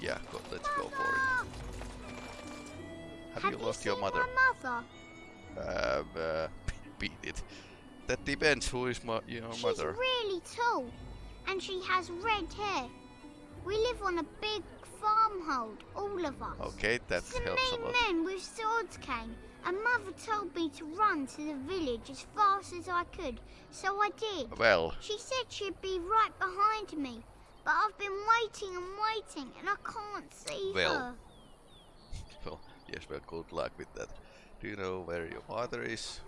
Yeah, go, let's go for it. Have, Have you lost your mother? mother? Um, uh, beat it. That depends who is my, your She's mother. She's really tall, and she has red hair. We live on a big farmhold, all of us. Okay, that Some helps a lot. men with swords came, and Mother told me to run to the village as fast as I could, so I did. Well, She said she'd be right behind me, but I've been waiting and waiting, and I can't see Well, her. well, yes, well, good luck with that. Do you know where your father is?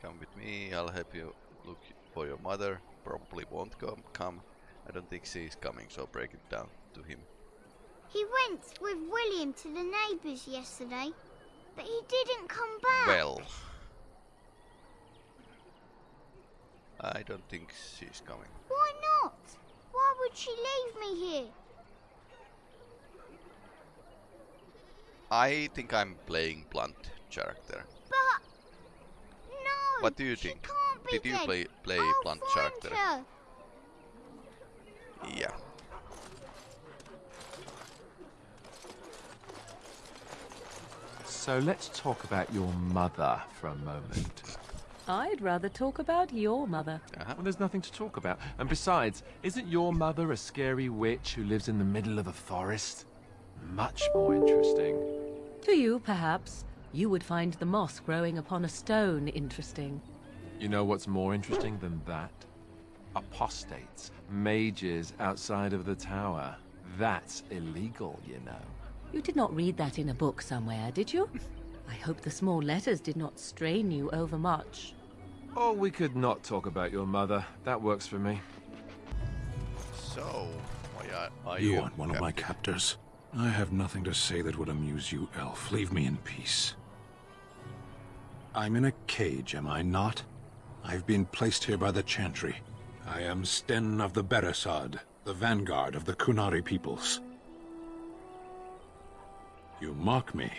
Come with me, I'll help you look for your mother. Probably won't come. come. I don't think she's coming, so break it down to him. He went with William to the neighbours yesterday, but he didn't come back. Well, I don't think she's coming. Why not? Why would she leave me here? I think I'm playing blunt character. But no. What do you she think? Can't be Did you dead. play play I'll blunt find character? Her. Yeah. So let's talk about your mother for a moment. I'd rather talk about your mother. Uh-huh. Well, there's nothing to talk about. And besides, isn't your mother a scary witch who lives in the middle of a forest? Much more interesting. To you, perhaps, you would find the moss growing upon a stone interesting. You know what's more interesting than that? Apostates, mages outside of the tower. That's illegal, you know. You did not read that in a book somewhere, did you? I hope the small letters did not strain you overmuch. Oh, we could not talk about your mother. That works for me. So, why are, are You you aren't one of my captors. I have nothing to say that would amuse you, elf. Leave me in peace. I'm in a cage, am I not? I've been placed here by the Chantry. I am Sten of the Beresaad, the vanguard of the Qunari peoples. You mock me,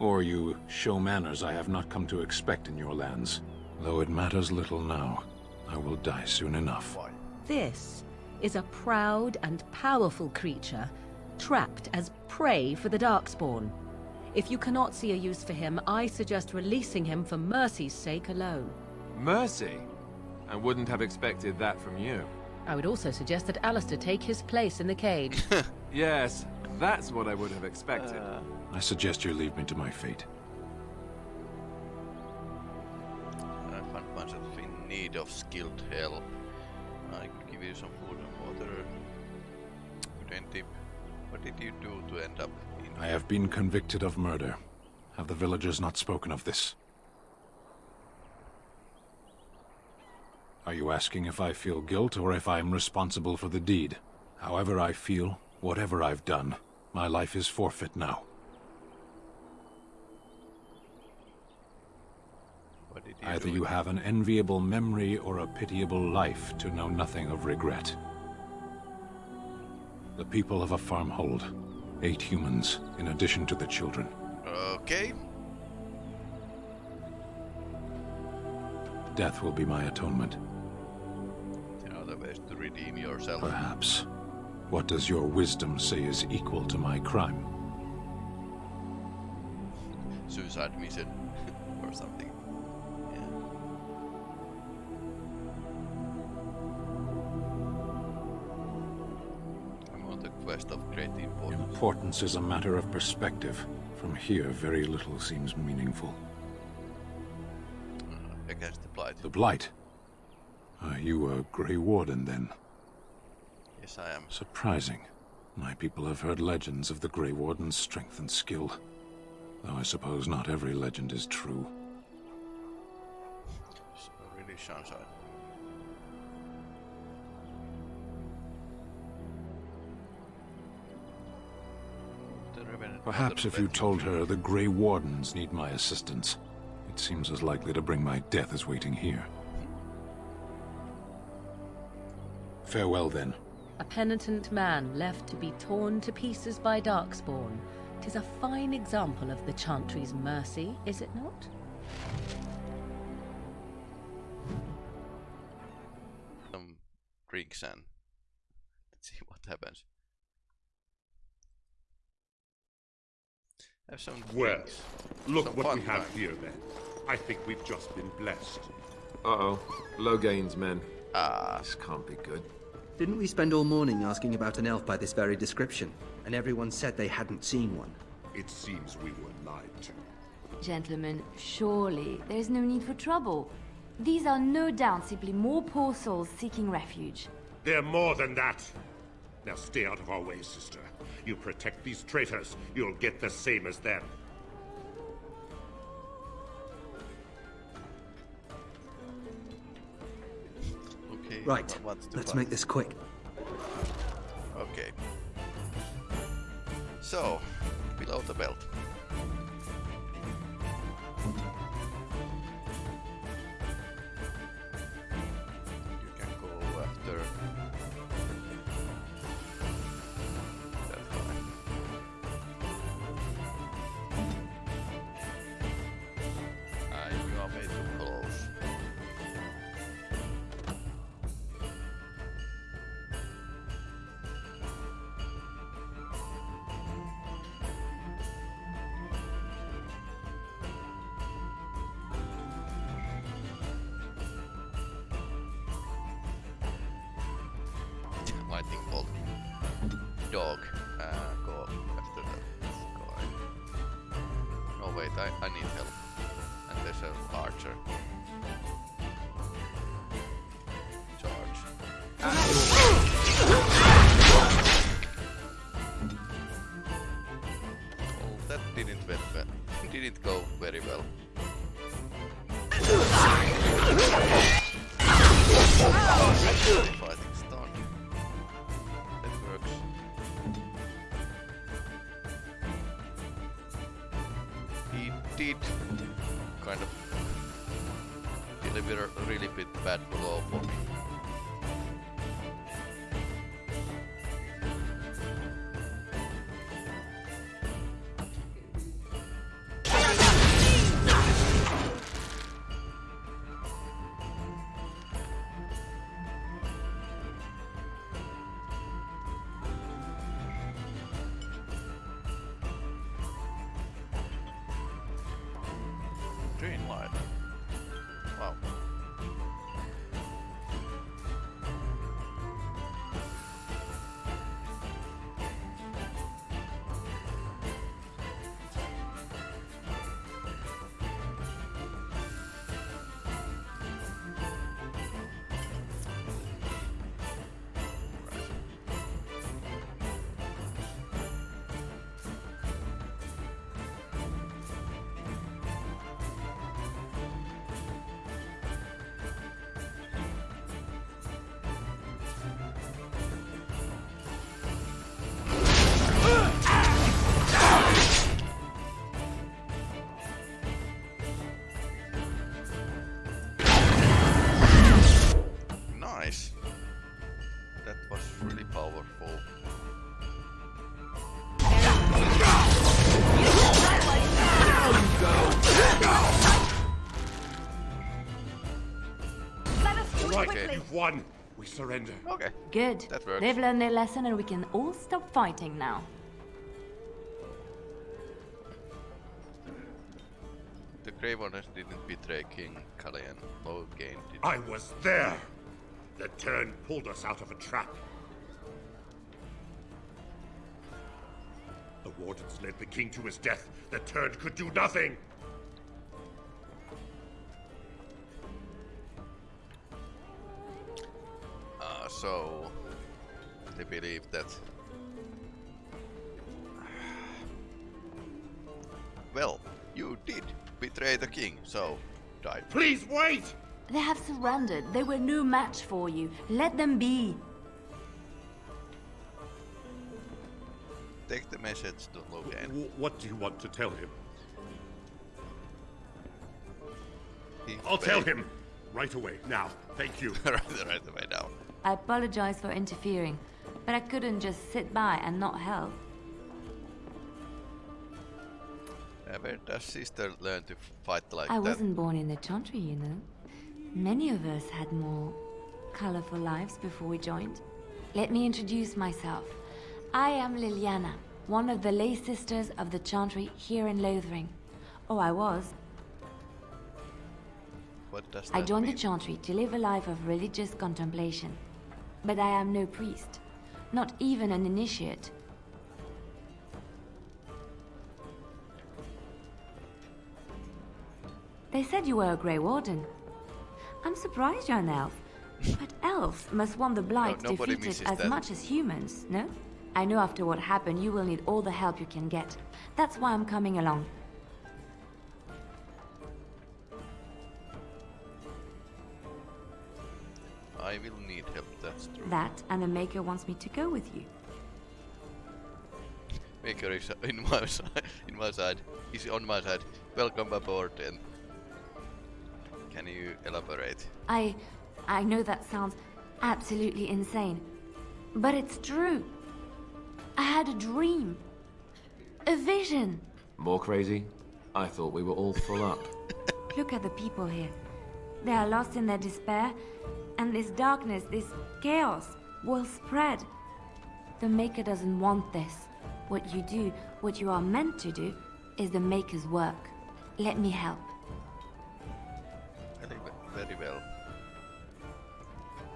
or you show manners I have not come to expect in your lands. Though it matters little now, I will die soon enough. This is a proud and powerful creature, trapped as prey for the Darkspawn. If you cannot see a use for him, I suggest releasing him for mercy's sake alone. Mercy? I wouldn't have expected that from you. I would also suggest that Alistair take his place in the cage. Yes, that's what I would have expected. I suggest you leave me to my fate. Need of skilled help. I could give you some food and water. Good end tip. What did you do to end up in I have been convicted of murder. Have the villagers not spoken of this? Are you asking if I feel guilt or if I am responsible for the deed? However I feel, whatever I've done, my life is forfeit now. What did you Either you have an enviable memory or a pitiable life to know nothing of regret. The people of a farmhold, eight humans, in addition to the children. Okay. Death will be my atonement. There are other to redeem yourself. Perhaps. What does your wisdom say is equal to my crime? Suicide mission or something. Of great importance. Importance is a matter of perspective. From here, very little seems meaningful. Uh, against the blight. The Blight. Are you a Grey Warden, then? Yes, I am. Surprising. My people have heard legends of the Grey Warden's strength and skill. Though I suppose not every legend is true. So really sunshine. Perhaps if you told her the Grey Wardens need my assistance, it seems as likely to bring my death as waiting here. Farewell, then. a penitent man left to be torn to pieces by Darkspawn. Tis a fine example of the Chantry's mercy, is it not? some drinks and let's see what happens. Have some Well, drinks. look Some what we have time. here then. I think we've just been blessed. Uh-oh. Loghain's men. Ah, This can't be good. Didn't we spend all morning asking about an elf by this very description? And everyone said they hadn't seen one. It seems we were lied to. Gentlemen, surely there's no need for trouble. These are no doubt simply more poor souls seeking refuge. They're more than that. Now stay out of our way, sister. You protect these traitors, you'll get the same as them. okay. Right, what's the let's plan? make this quick. Okay. So, below the belt. Green light. Wow. Surrender. Okay. Good. That works. They've learned their lesson and we can all stop fighting now. The Grave Warriors didn't betray King Cailan. Loghain did. I was there. The teyrn pulled us out of a trap. The wardens led the king to his death. The teyrn could do nothing. So they believe that. Well, you did betray the king, so die. Please wait! They have surrendered. They were no match for you. Let them be. Take the message to Loghain. W- what do you want to tell him? He I'll tell him. Right away, now. Thank you. right, right away now. I apologize for interfering, but I couldn't just sit by and not help. Where does sister learn to fight like I that? wasn't born in the Chantry, you know. Many of us had more colorful lives before we joined. Let me introduce myself. I am Leliana, one of the lay sisters of the Chantry here in Lothering. Oh, I was. What does I joined mean? the Chantry to live a life of religious contemplation. But I am no priest, not even an initiate. They said you were a Grey Warden. I'm surprised you're an elf. But elves must want the Blight nobody defeated as that. much as humans, no? I know after what happened you will need all the help you can get. That's why I'm coming along. I will need help, that's true. That and the Maker wants me to go with you. Maker is in my side. In my side. He's on my side. Welcome aboard then. Can you elaborate? I... I know that sounds absolutely insane. But it's true. I had a dream. A vision. More crazy? I thought we were all full up. Look at the people here. They are lost in their despair, and this darkness, this chaos, will spread. The Maker doesn't want this. What you do, what you are meant to do, is the Maker's work. Let me help. Very, we- very well.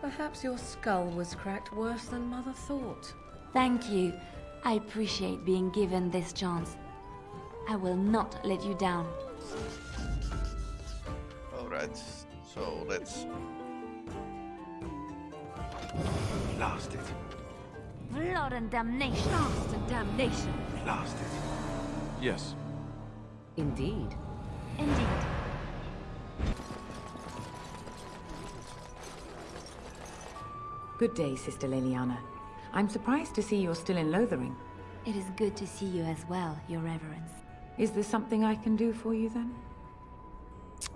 Perhaps your skull was cracked worse than Mother thought. Thank you. I appreciate being given this chance. I will not let you down. Alright, so let's. Blast it. Blood and damnation. Blast and damnation. Blast it. Yes. Indeed. Indeed. Good day, Sister Leliana. I'm surprised to see you're still in Lothering. It is good to see you as well, Your Reverence. Is there something I can do for you then?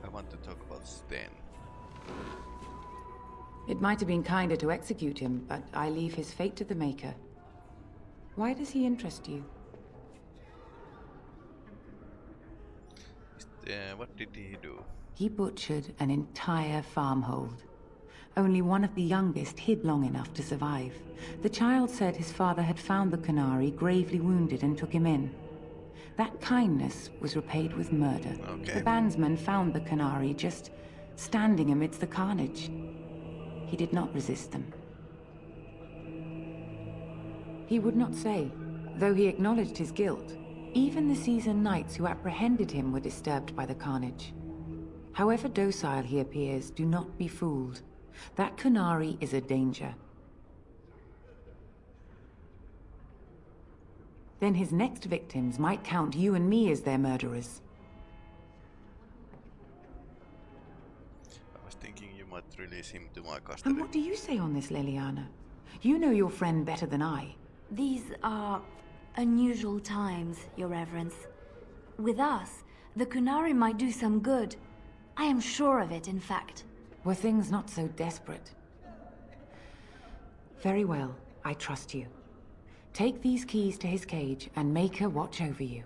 I want to talk about Sten. It might have been kinder to execute him, but I leave his fate to the Maker. Why does he interest you? Uh, what did he do? He butchered an entire farmhold. Only one of the youngest hid long enough to survive. The child said his father had found the Qunari gravely wounded and took him in. That kindness was repaid with murder. Okay. The bandsman found the Qunari just standing amidst the carnage. He did not resist them. He would not say, though he acknowledged his guilt. Even the seasoned knights who apprehended him were disturbed by the carnage. However docile he appears, do not be fooled. That Qunari is a danger. Then his next victims might count you and me as their murderers. Thinking you might release him to my And what do you say on this, Leliana? You know your friend better than I. These are unusual times, Your Reverence. With us, the Qunari might do some good. I am sure of it, in fact. Were things not so desperate? Very well, I trust you. Take these keys to his cage and make her watch over you.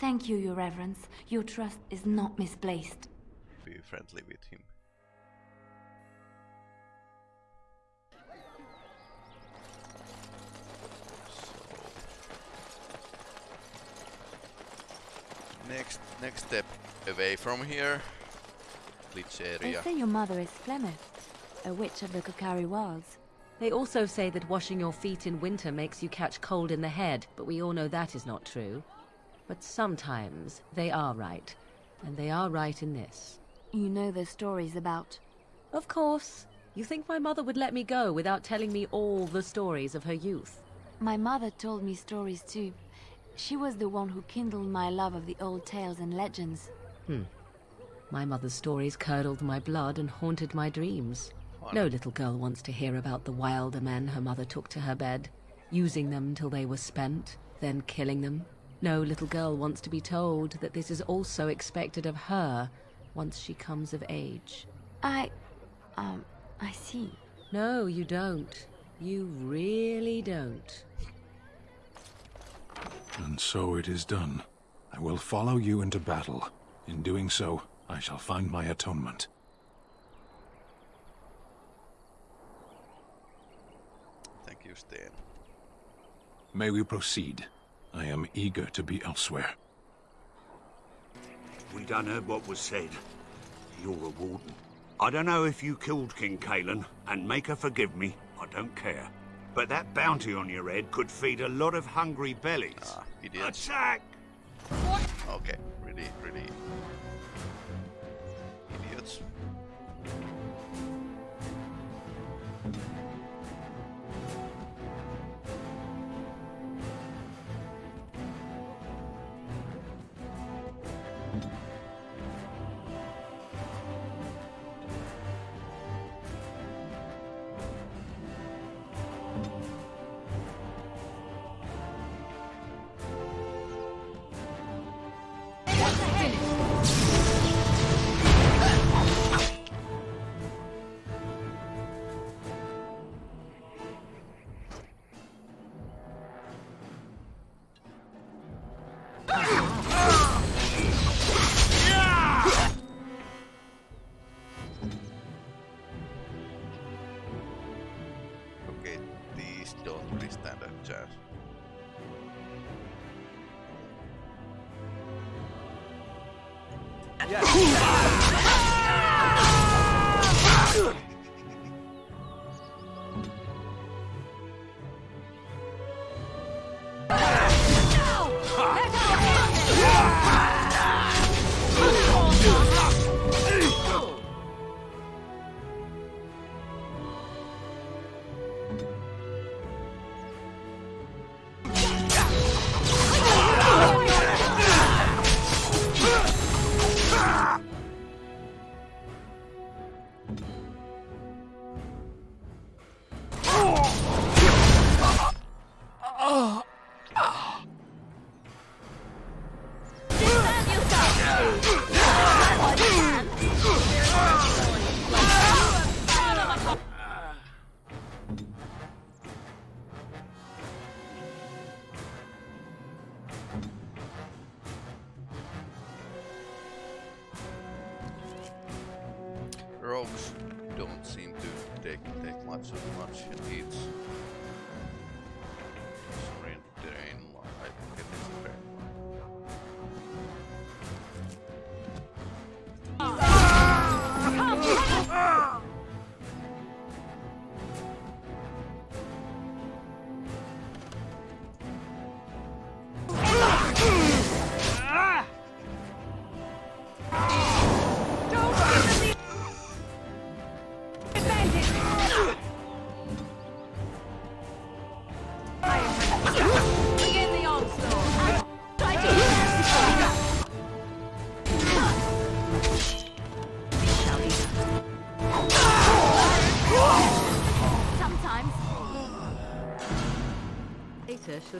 Thank you, Your Reverence. Your trust is not misplaced. Be friendly with him. Next next step away from here. Glitch They say your mother is Flemeth, a witch of the Korcari Wilds. They also say that washing your feet in winter makes you catch cold in the head, but we all know that is not true. But sometimes they are right, and they are right in this. You know the stories about. Of course. You think my mother would let me go without telling me all the stories of her youth? My mother told me stories too. She was the one who kindled my love of the old tales and legends. Hmm. My mother's stories curdled my blood and haunted my dreams. No little girl wants to hear about the wilder men her mother took to her bed, using them till they were spent, then killing them. No little girl wants to be told that this is also expected of her once she comes of age. I. um, I see. No, you don't. You really don't. And so it is done. I will follow you into battle. In doing so, I shall find my atonement. Thank you, Sten. May we proceed? I am eager to be elsewhere. We done heard what was said. You're a warden. I don't know if you killed King Cailan, and make her forgive me, I don't care. But that bounty on your head could feed a lot of hungry bellies. Ah, idiot. Attack! What? Okay, really, really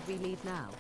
we need now.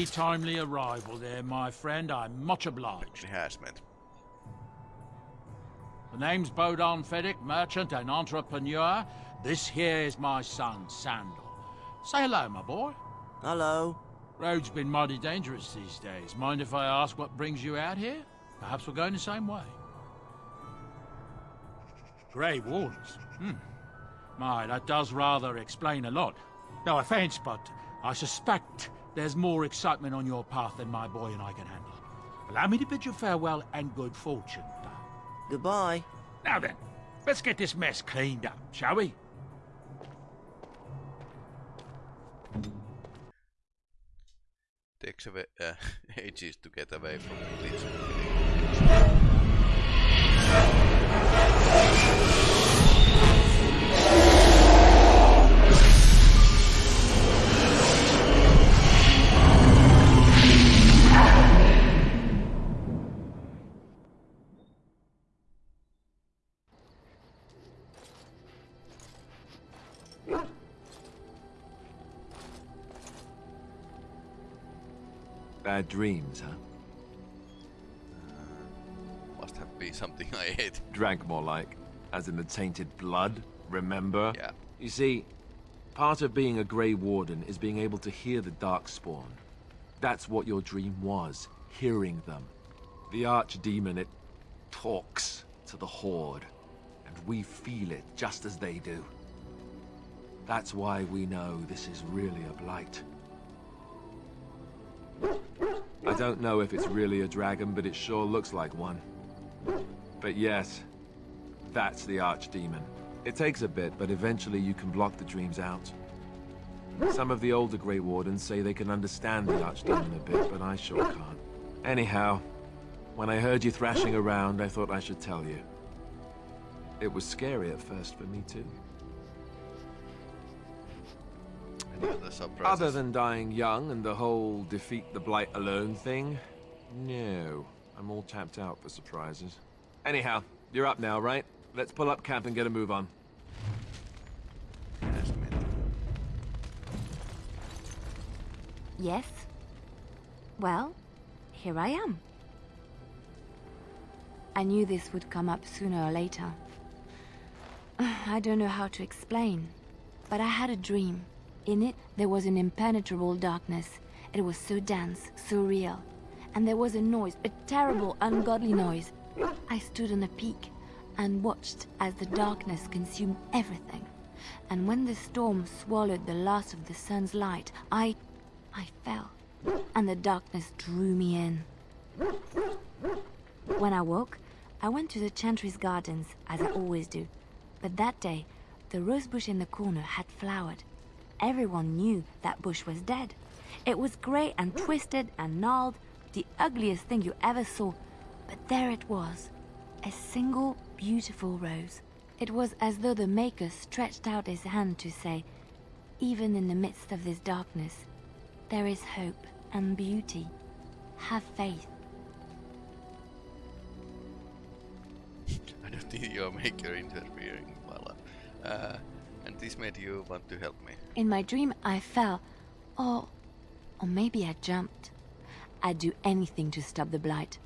Mighty timely arrival there, my friend. I'm much obliged. Harassment. The name's Bodahn Feddic, merchant and entrepreneur. This here is my son, Sandal. Say hello, my boy. Hello. Road's been mighty dangerous these days. Mind if I ask what brings you out here? Perhaps we're going the same way. Grey Wardens? Hmm. My, that does rather explain a lot. No offense, but I suspect there's more excitement on your path than my boy and I can handle. Allow me to bid you farewell and good fortune. Goodbye. Now then, let's get this mess cleaned up, shall we? Takes away, uh, ages to get away from this. Bad dreams, huh? Uh, must have been something I ate. Drank more like. As in the tainted blood, remember? Yeah. You see, part of being a Grey Warden is being able to hear the Darkspawn. That's what your dream was, hearing them. The Archdemon, it talks to the Horde, and we feel it just as they do. That's why we know this is really a blight. I don't know if it's really a dragon, but it sure looks like one. But yes, that's the Archdemon. It takes a bit, but eventually you can block the dreams out. Some of the older Grey Wardens say they can understand the Archdemon a bit, but I sure can't. Anyhow, when I heard you thrashing around, I thought I should tell you. It was scary at first for me too. Any other surprises? Other than dying young and the whole defeat the Blight alone thing, no. I'm all tapped out for surprises. Anyhow, you're up now, right? Let's pull up camp and get a move on. Yes? Well, here I am. I knew this would come up sooner or later. I don't know how to explain, but I had a dream. In it, there was an impenetrable darkness. It was so dense, so real. And there was a noise, a terrible, ungodly noise. I stood on a peak and watched as the darkness consumed everything. And when the storm swallowed the last of the sun's light, I... I fell. And the darkness drew me in. When I woke, I went to the Chantry's gardens, as I always do. But that day, the rosebush in the corner had flowered. Everyone knew that bush was dead. It was grey and twisted and gnarled, the ugliest thing you ever saw. But there it was, a single beautiful rose. It was as though the Maker stretched out his hand to say, even in the midst of this darkness, there is hope and beauty. Have faith. I don't think your maker interfering life. Uh, this made you want to help me. In my dream, I fell. Or... or maybe I jumped. I'd do anything to stop the Blight.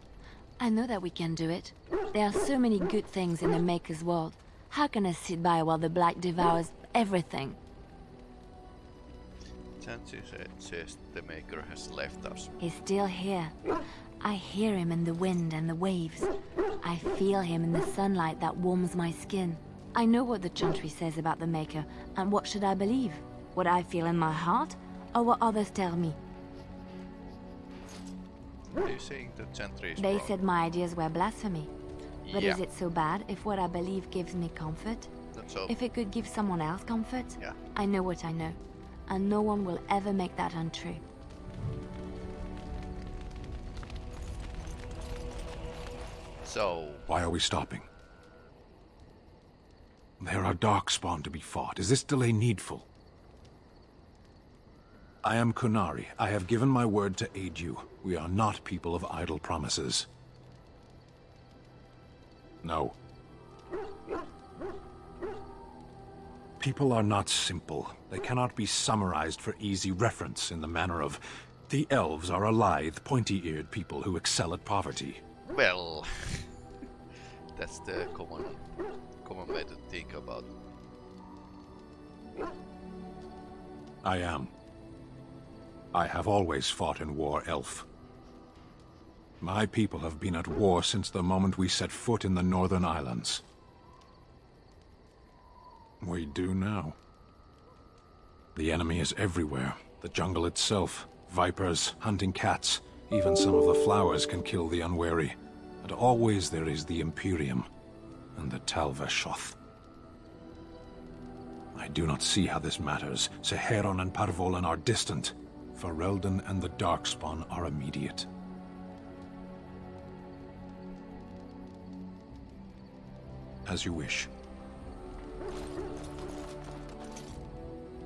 I know that we can do it. There are so many good things in the Maker's world. How can I sit by while the Blight devours everything? Chantry says the Maker has left us. He's still here. I hear him in the wind and the waves. I feel him in the sunlight that warms my skin. I know what the Chantry says about the Maker, and what should I believe? What I feel in my heart, or what others tell me? Are you saying the Chantry is They wrong? said my ideas were blasphemy. But Yeah. is it so bad if what I believe gives me comfort? So. If it could give someone else comfort? Yeah. I know what I know. And no one will ever make that untrue. So, Why are we stopping? There are Darkspawn to be fought. Is this delay needful? I am Qunari. I have given my word to aid you. We are not people of idle promises. No. People are not simple. They cannot be summarized for easy reference in the manner of The elves are a lithe, pointy-eared people who excel at poverty. Well, that's the common, common way to think about. it. I am. I have always fought in war, elf. My people have been at war since the moment we set foot in the Northern Islands. We do now. The enemy is everywhere. The jungle itself, vipers, hunting cats, even some of the flowers can kill the unwary. And always there is the Imperium and the Tal Vashoth. I do not see how this matters. Seheron and Par Vollen are distant. Ferelden and the Darkspawn are immediate. As you wish.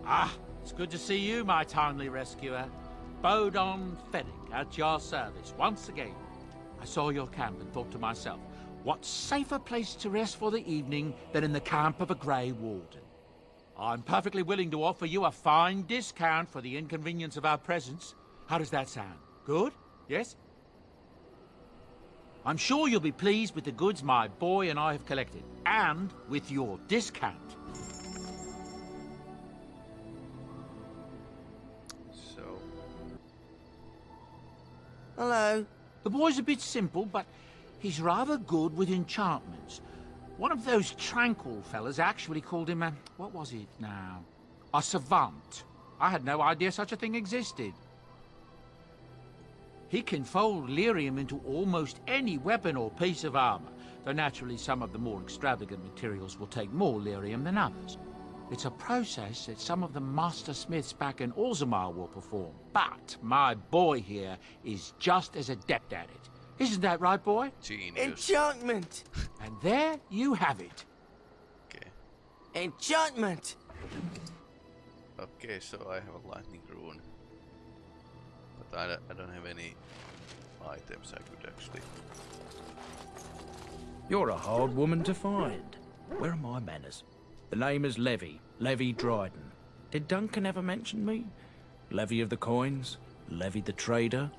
Ah, it's good to see you, my timely rescuer. Bodahn Feddic at your service once again. I saw your camp and thought to myself, what safer place to rest for the evening than in the camp of a Grey Warden? I'm perfectly willing to offer you a fine discount for the inconvenience of our presence. How does that sound? Good? Yes? I'm sure you'll be pleased with the goods my boy and I have collected, and with your discount. So, Hello. The boy's a bit simple, but he's rather good with enchantments. One of those tranquil fellas actually called him a... what was it now? A savant. I had no idea such a thing existed. He can fold lyrium into almost any weapon or piece of armor, though naturally some of the more extravagant materials will take more lyrium than others. It's a process that some of the master smiths back in Orzammar will perform, but my boy here is just as adept at it. Isn't that right, boy? Genius. Enchantment! And there you have it. Okay. Enchantment! Okay, so I have a lightning rune. But I, don't- I don't have any items I could actually... You're a hard woman to find. Where are my manners? The name is Levi, Levi Dryden. Did Duncan ever mention me? Levi of the coins? Levi the trader?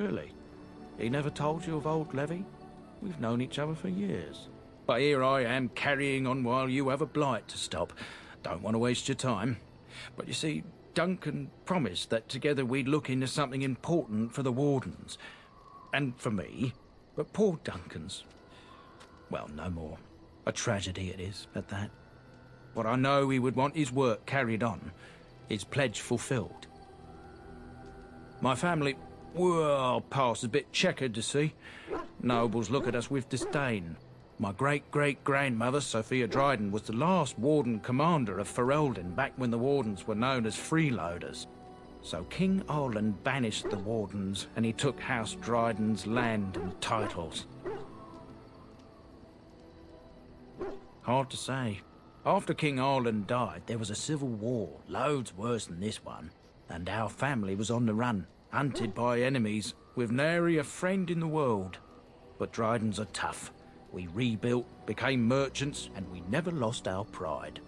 Really? He never told you of old Levi? We've known each other for years. But here I am carrying on while you have a blight to stop. Don't want to waste your time. But you see, Duncan promised that together we'd look into something important for the Wardens. And for me. But poor Duncan's. Well, no more. A tragedy it is, at that. But I know he would want his work carried on, his pledge fulfilled. My family, well, past a bit checkered to see. Nobles look at us with disdain. My great-great-grandmother, Sophia Dryden, was the last Warden Commander of Ferelden back when the Wardens were known as freeloaders. So King Arland banished the Wardens, and he took House Dryden's land and titles. Hard to say. After King Arland died, there was a civil war, loads worse than this one. And our family was on the run, hunted by enemies, with nary a friend in the world. But Drydens are tough. We rebuilt, became merchants, and we never lost our pride.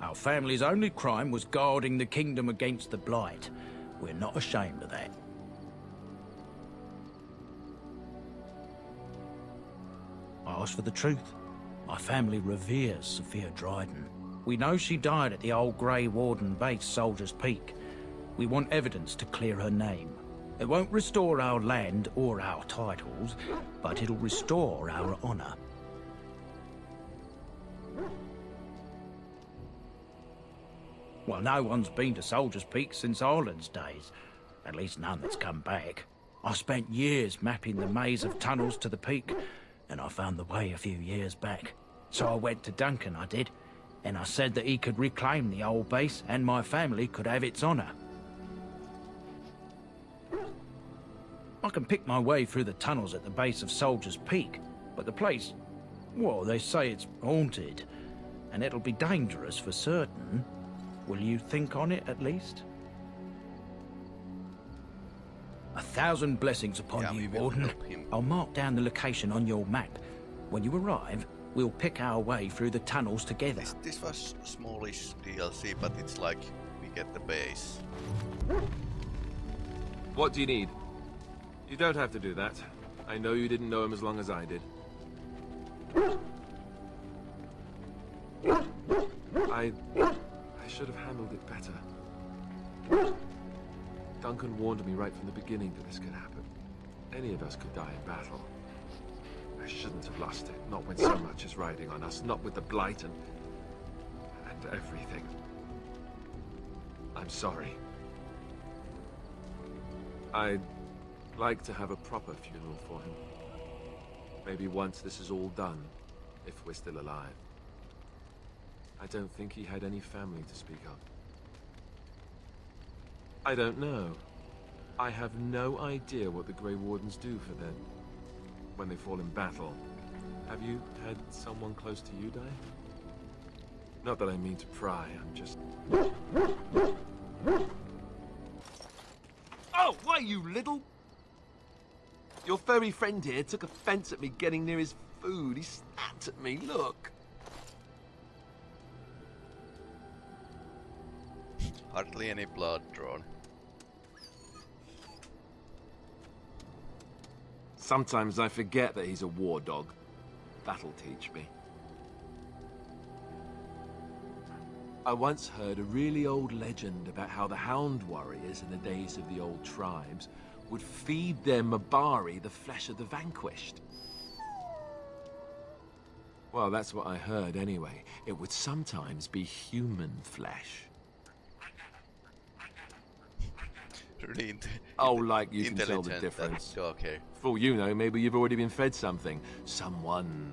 Our family's only crime was guarding the kingdom against the Blight. We're not ashamed of that. I ask for the truth. My family reveres Sophia Dryden. We know she died at the old Grey Warden base, Soldier's Peak. We want evidence to clear her name. It won't restore our land or our titles, but it'll restore our honor. Well, no one's been to Soldier's Peak since Arland's days. At least none that's come back. I spent years mapping the maze of tunnels to the peak, and I found the way a few years back. So I went to Duncan, I did, and I said that he could reclaim the old base and my family could have its honor. I can pick my way through the tunnels at the base of Soldier's Peak, but the place, well, they say it's haunted, and it'll be dangerous for certain. Will you think on it at least? A thousand blessings upon Yeah, you, will Warden. I'll mark down the location on your map. When you arrive, we'll pick our way through the tunnels together. This, this was smallish DLC, but it's like we get the base. What do you need? You don't have to do that. I know you didn't know him as long as I did. I... I should have handled it better. Duncan warned me right from the beginning that this could happen. Any of us could die in battle. I shouldn't have lost it, not when so much is riding on us, not with the Blight and... and everything. I'm sorry. I'd like to have a proper funeral for him. Maybe once this is all done, if we're still alive. I don't think he had any family to speak of. I don't know. I have no idea what the Grey Wardens do for them when they fall in battle. Have you had someone close to you die? Not that I mean to pry, I'm just... Oh, why, you little... Your furry friend here took offense at me getting near his food. He snapped at me, look. Hardly any blood drawn. Sometimes I forget that he's a war dog. That'll teach me. I once heard a really old legend about how the Hound warriors in the days of the old tribes would feed their Mabari the flesh of the vanquished. Well, that's what I heard anyway. It would sometimes be human flesh. Really Oh, like you can tell the difference. Oh, dog here. For all you know, maybe you've already been fed something. Someone.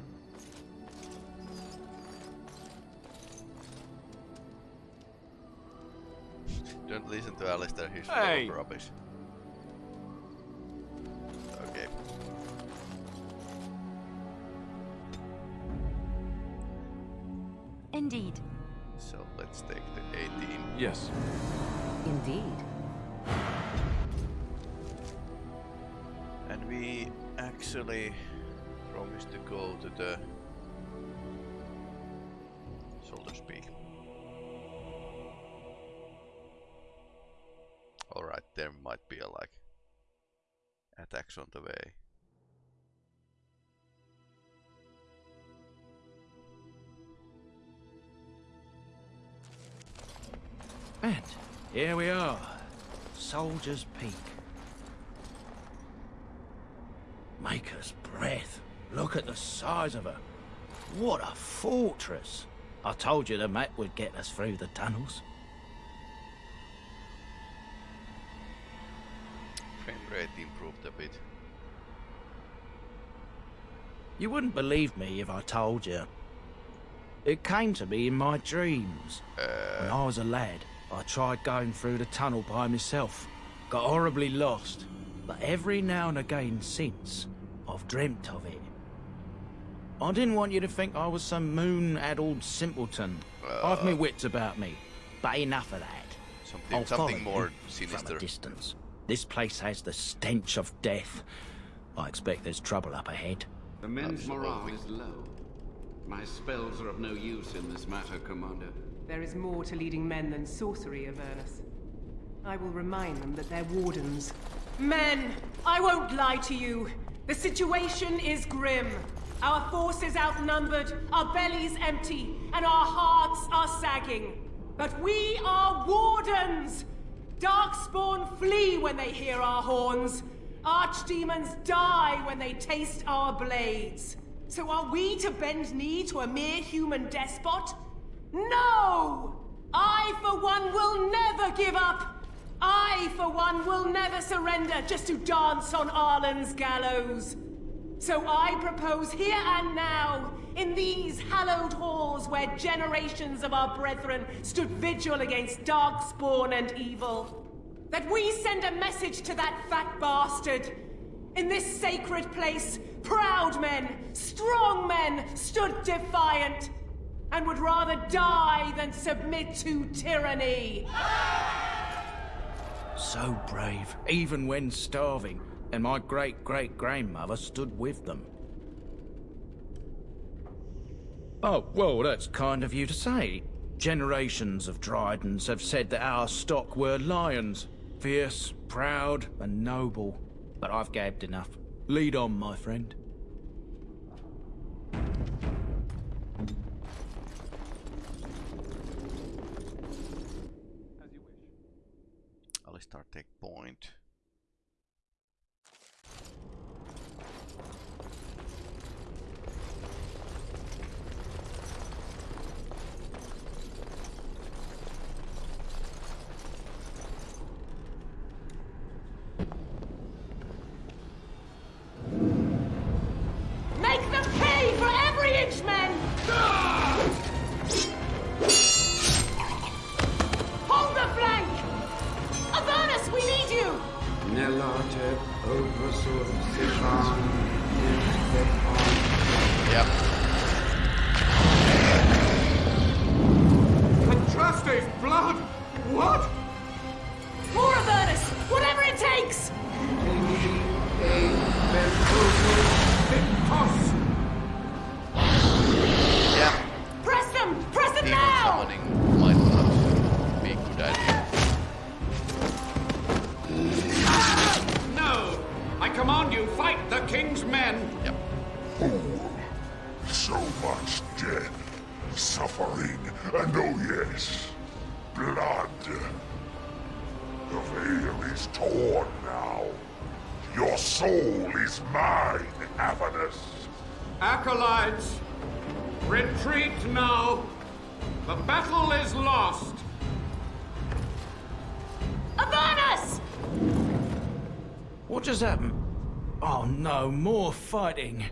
Don't listen to Alistair, he's Hey. full of rubbish. Indeed. So let's take the 18. Yes. Indeed. And we actually promised to go to the Soldier's Peak. Alright, there might be a like attacks on the way. And here we are. Soldier's Peak. Maker's breath. Look at the size of her. What a fortress. I told you the map would get us through the tunnels. Frame rate improved a bit. You wouldn't believe me if I told you. It came to me in my dreams. Uh. When I was a lad, I tried going through the tunnel by myself. Got horribly lost. But every now and again since, I've dreamt of it. I didn't want you to think I was some moon-addled simpleton. I've me uh. wits about me. But enough of that. Something, I'll something more you From sinister. a distance. This place has the stench of death. I expect there's trouble up ahead. The men's morale is low. My spells are of no use in this matter, Commander. There is more to leading men than sorcery, Avernus. I will remind them that they're wardens. Men, I won't lie to you. The situation is grim. Our forces outnumbered, our bellies empty, and our hearts are sagging. But we are wardens! Darkspawn flee when they hear our horns. Archdemons die when they taste our blades. So are we to bend knee to a mere human despot? No! I, for one, will never give up! I, for one, will never surrender just to dance on Arland's gallows. So I propose here and now, in these hallowed halls where generations of our brethren stood vigil against darkspawn and evil, that we send a message to that fat bastard. In this sacred place, proud men, strong men stood defiant, and would rather die than submit to tyranny. So brave, even when starving, and my great-great-grandmother stood with them. Oh, well, that's kind of you to say. Generations of Drydens have said that our stock were lions. Fierce, proud, and noble. But I've gabbed enough. Lead on, my friend. start tech point. has happened? Um, oh no, more fighting.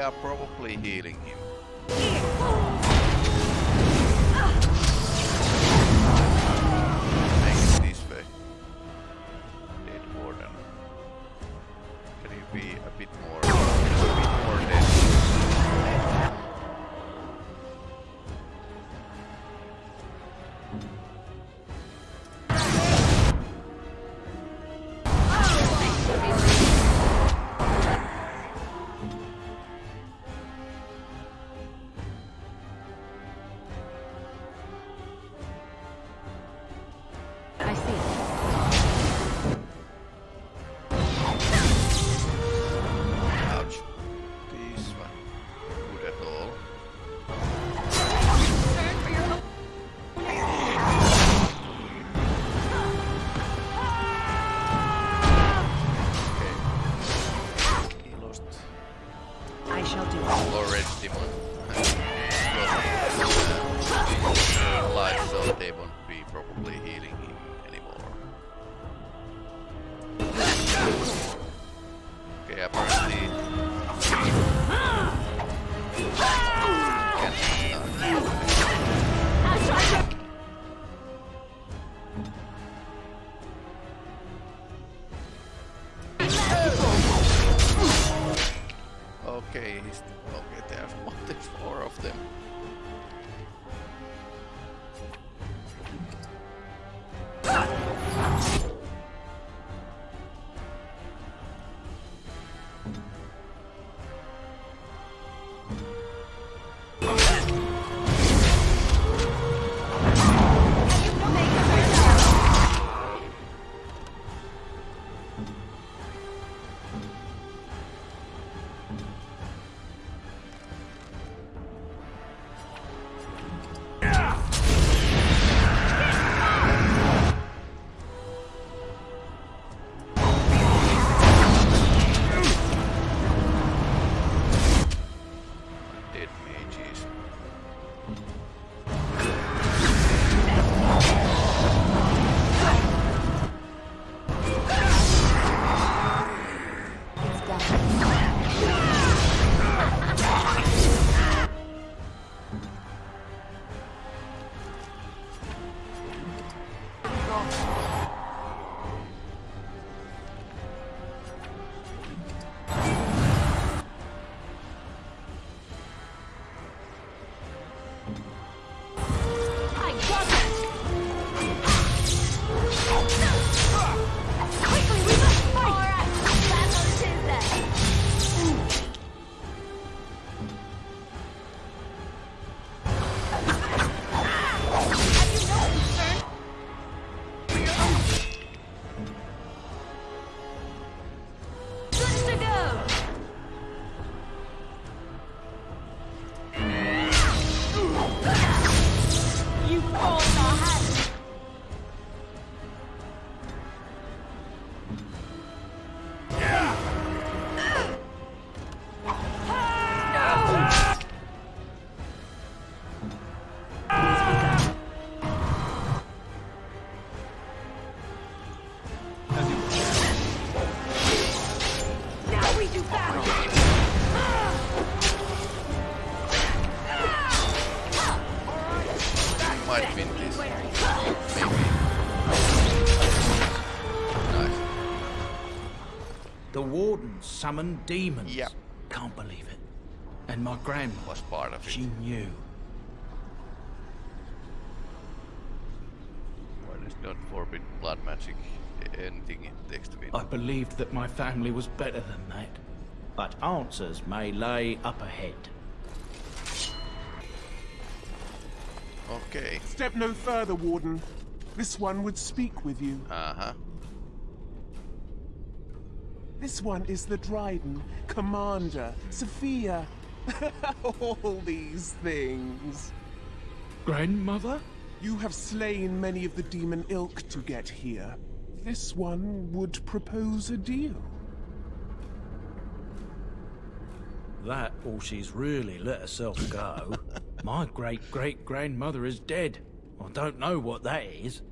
are probably healing. table. Summon demons. Yep. Can't believe it. And my grandma was part of it. She knew. What is not forbid blood magic? Anything in to win. I believed that my family was better than that. But answers may lay up ahead. Okay. Step no further, Warden. This one would speak with you. Uh-huh. This one is the Dryden, Commander, Sophia. All these things. Grandmother? You have slain many of the demon ilk to get here. This one would propose a deal. That or she's really let herself go. My great-great-grandmother is dead. I don't know what that is.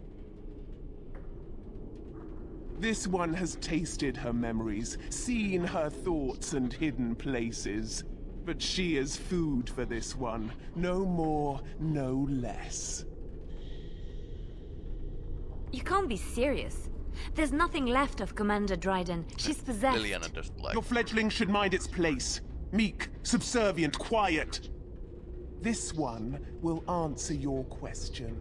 This one has tasted her memories, seen her thoughts and hidden places. But she is food for this one. No more, no less. You can't be serious. There's nothing left of Commander Dryden. She's possessed. Leliana just like Your fledgling should mind its place. Meek, subservient, quiet. This one will answer your question.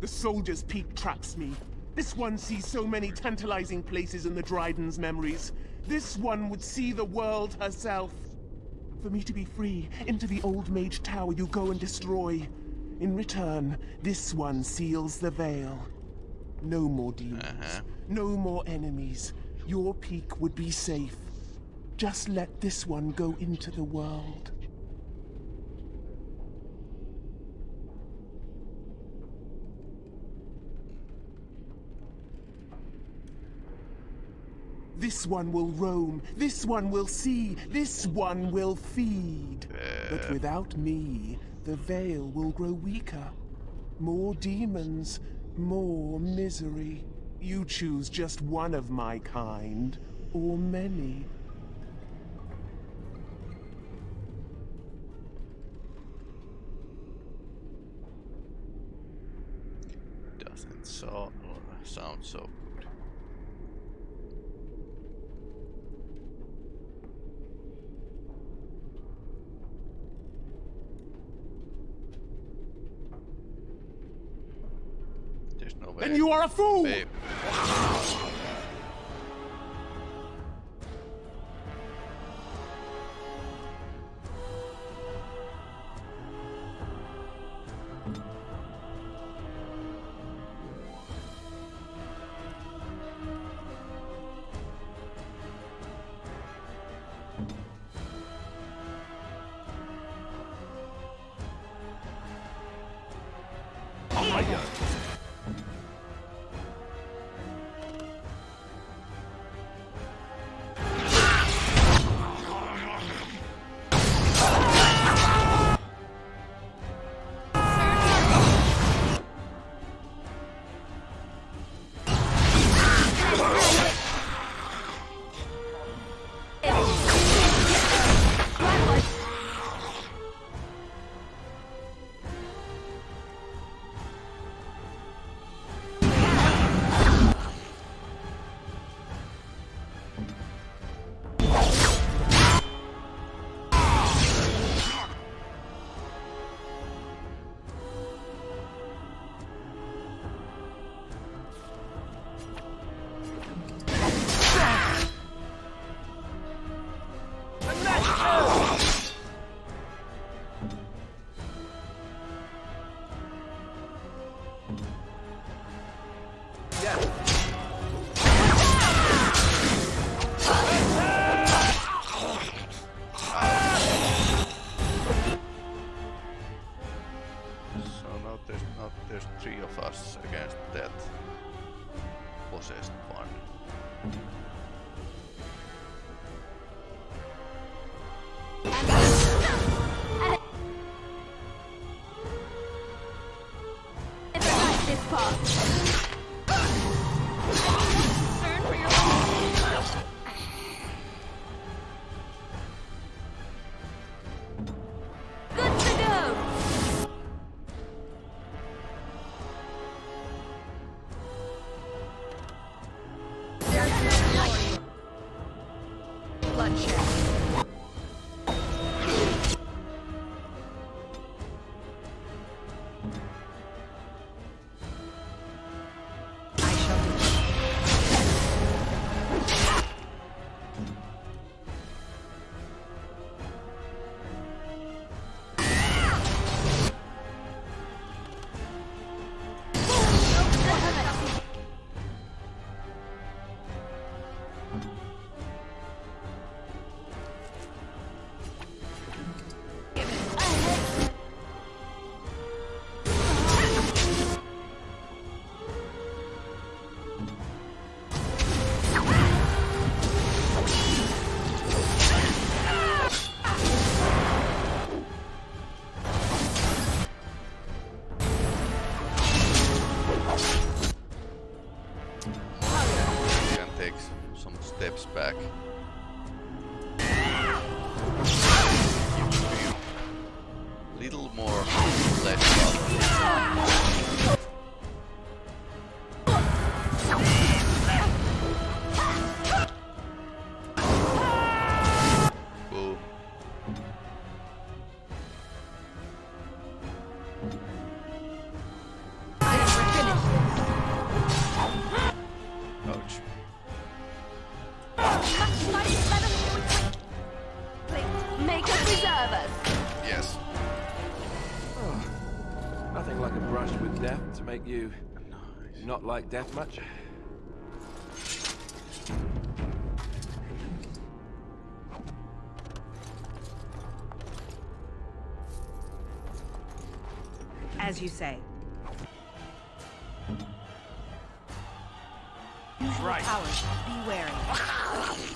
The soldier's peak traps me. This one sees so many tantalizing places in the Dryden's memories. This one would see the world herself. For me to be free, into the old mage tower you go and destroy. In return, this one seals the veil. No more demons. Uh-huh. No more enemies. Your peak would be safe. Just let this one go into the world. This one will roam, this one will see, this one will feed. But without me, the veil will grow weaker. More demons, more misery. You choose just one of my kind, or many. doesn't so sound so There's no way. Then you are a fool! Babe. This part. Death to make you not like death much. As you say. Use right. powers. Be wary.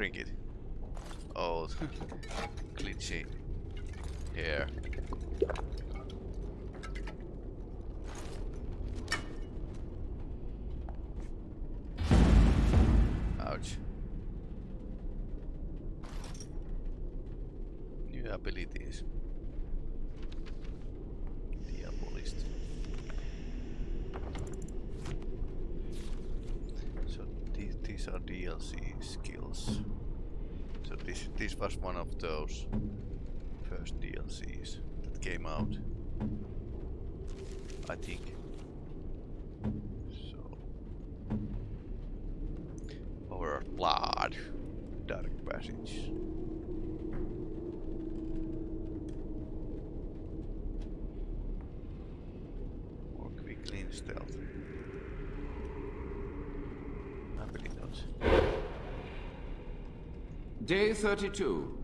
Drink it. Oh, glitchy here. Ouch. New abilities. Diabolist. So these, these are DLC skills. So this this was one of those first DLCs that came out. I think. So Over blood. Dark passage. More quickly in stealth. Day 32.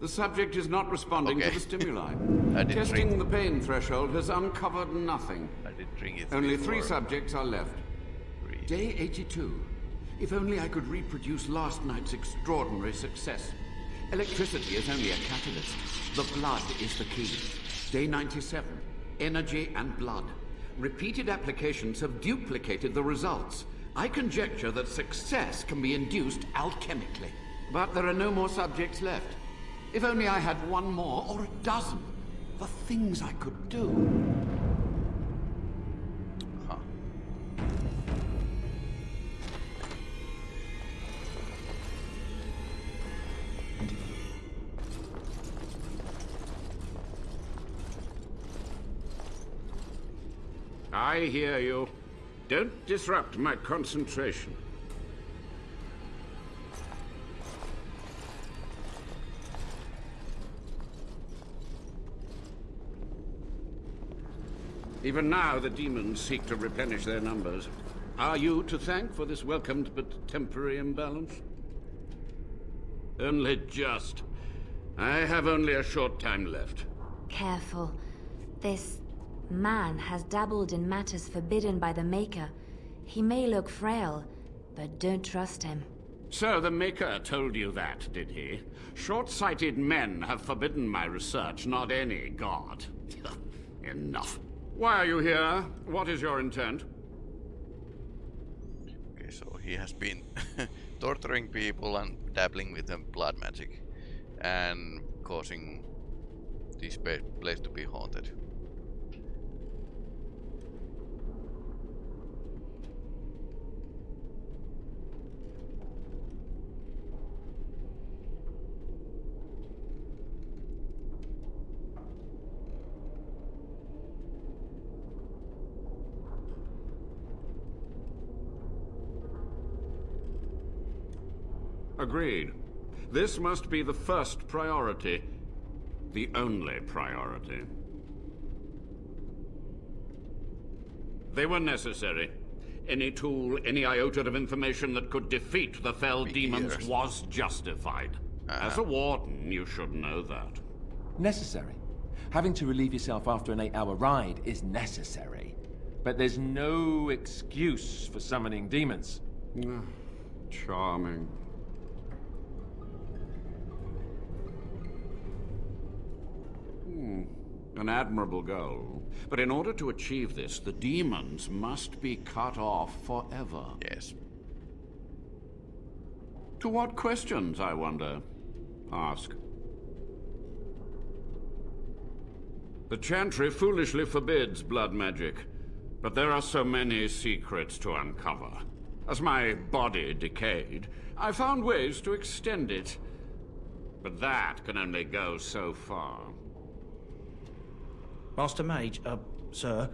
The subject is not responding Okay. to the stimuli. Testing drink- the pain threshold has uncovered nothing. I did drink it Only three subjects are left. Day 82. If only I could reproduce last night's extraordinary success. Electricity is only a catalyst. The blood is the key. Day 97. Energy and blood. Repeated applications have duplicated the results. I conjecture that success can be induced alchemically. But there are no more subjects left. If only I had one more or a dozen. The things I could do. I hear you. Don't disrupt my concentration. Even now, the demons seek to replenish their numbers. Are you to thank for this welcomed but temporary imbalance? Only just. I have only a short time left. Careful. This man has dabbled in matters forbidden by the Maker. He may look frail, but don't trust him. So the Maker told you that, did he? Short-sighted men have forbidden my research, not any god. Enough. Why are you here? What is your intent? Okay, so he has been torturing people and dabbling with them blood magic and causing this place to be haunted. Agreed. This must be the first priority. The only priority. They were necessary. Any tool, any iota of information that could defeat the fell demons years. was justified. Uh-huh. As a warden, you should know that. Necessary. Having to relieve yourself after an eight-hour ride is necessary. But there's no excuse for summoning demons. Charming. An admirable goal. But in order to achieve this, the demons must be cut off forever. Yes. To what questions, I wonder? Ask. The Chantry foolishly forbids blood magic, but there are so many secrets to uncover. As my body decayed, I found ways to extend it. But that can only go so far. Master Mage, uh, sir,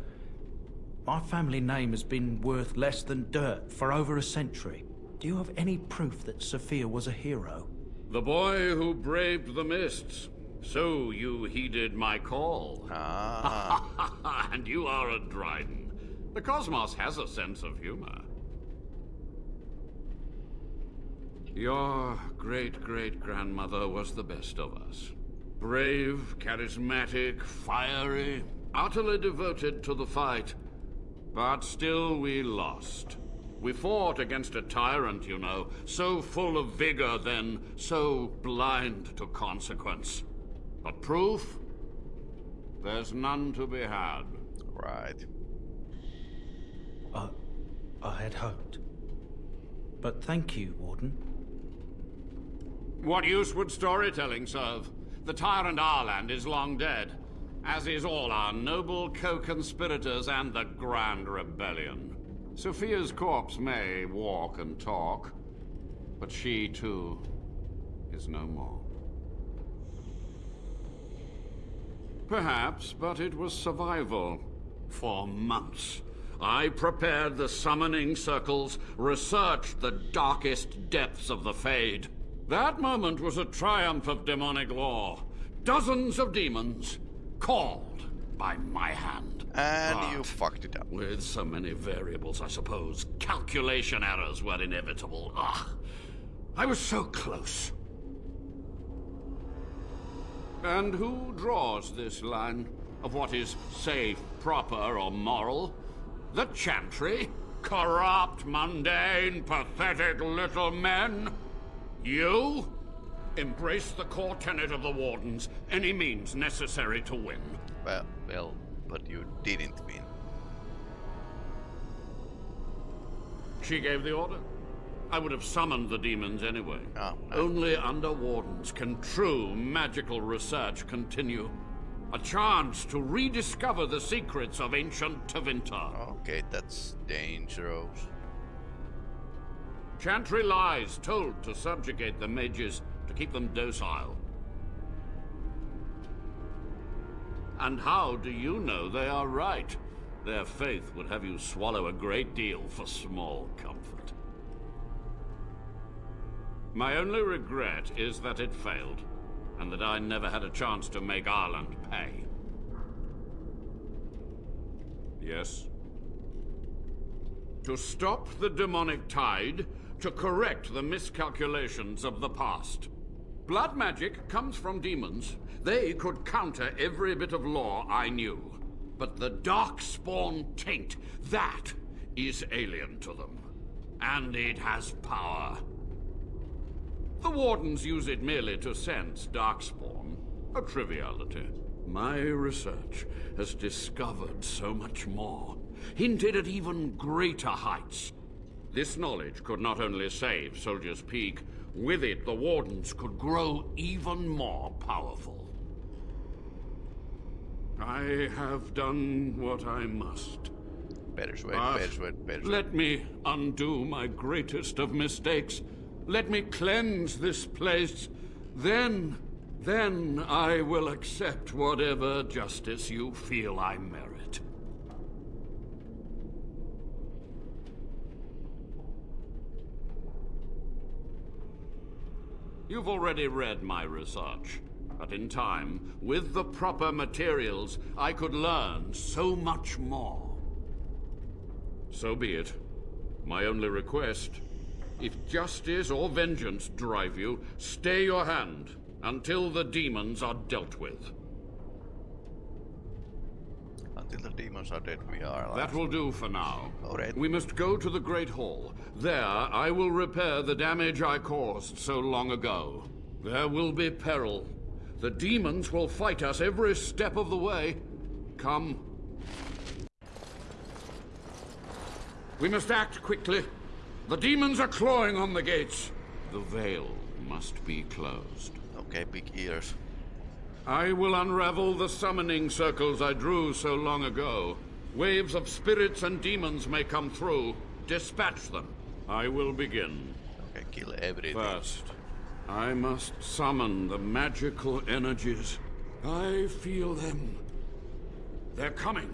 my family name has been worth less than dirt for over a century. Do you have any proof that Sophia was a hero? The boy who braved the mists. So you heeded my call. Ah. and you are a Dryden. The cosmos has a sense of humor. Your great-great-grandmother was the best of us. Brave, charismatic, fiery, utterly devoted to the fight. But still we lost. We fought against a tyrant, you know, so full of vigor then, so blind to consequence. But proof? There's none to be had. Right. Uh, I had hoped. But thank you, Warden. What use would storytelling serve? The tyrant Arland is long dead, as is all our noble co-conspirators and the Grand Rebellion. Sophia's corpse may walk and talk, but she, too, is no more. Perhaps, but it was survival. For months, I prepared the summoning circles, researched the darkest depths of the Fade. That moment was a triumph of demonic law. Dozens of demons, called by my hand. And you fucked it up. With so many variables, I suppose, calculation errors were inevitable. Ugh. I was so close. And who draws this line of what is safe, proper, or moral? The Chantry? Corrupt, mundane, pathetic little men? You? Embrace the core tenet of the Wardens, any means necessary to win. Well, well, but you didn't win. She gave the order. I would have summoned the demons anyway. Oh, Only under Wardens can true magical research continue. A chance to rediscover the secrets of ancient Tevinter. Okay, that's dangerous. Chantry lies told to subjugate the mages, to keep them docile. And how do you know they are right? Their faith would have you swallow a great deal for small comfort. My only regret is that it failed, and that I never had a chance to make Arland pay. Yes? To stop the demonic tide, to correct the miscalculations of the past. Blood magic comes from demons. They could counter every bit of law I knew. But the Darkspawn taint, that is alien to them. And it has power. The Wardens use it merely to sense Darkspawn. A triviality. My research has discovered so much more, hinted at even greater heights. This knowledge could not only save Soldier's Peak, with it the Wardens could grow even more powerful. I have done what I must. Better sweat, But better ah, sweat, better sweat. Let me undo my greatest of mistakes. Let me cleanse this place. Then, then I will accept whatever justice you feel I merit. You've already read my research. But in time, with the proper materials, I could learn so much more. So be it. My only request, if justice or vengeance drive you, stay your hand until the demons are dealt with. Until the demons are dead, we are alive. That will do for now. Alright. We must go to the Great Hall. There, I will repair the damage I caused so long ago. There will be peril. The demons will fight us every step of the way. Come. We must act quickly. The demons are clawing on the gates. The veil must be closed. Okay, big ears. I will unravel the summoning circles I drew so long ago. Waves of spirits and demons may come through. Dispatch them. I will begin. Okay, kill everything. First, I must summon the magical energies. I feel them. They're coming.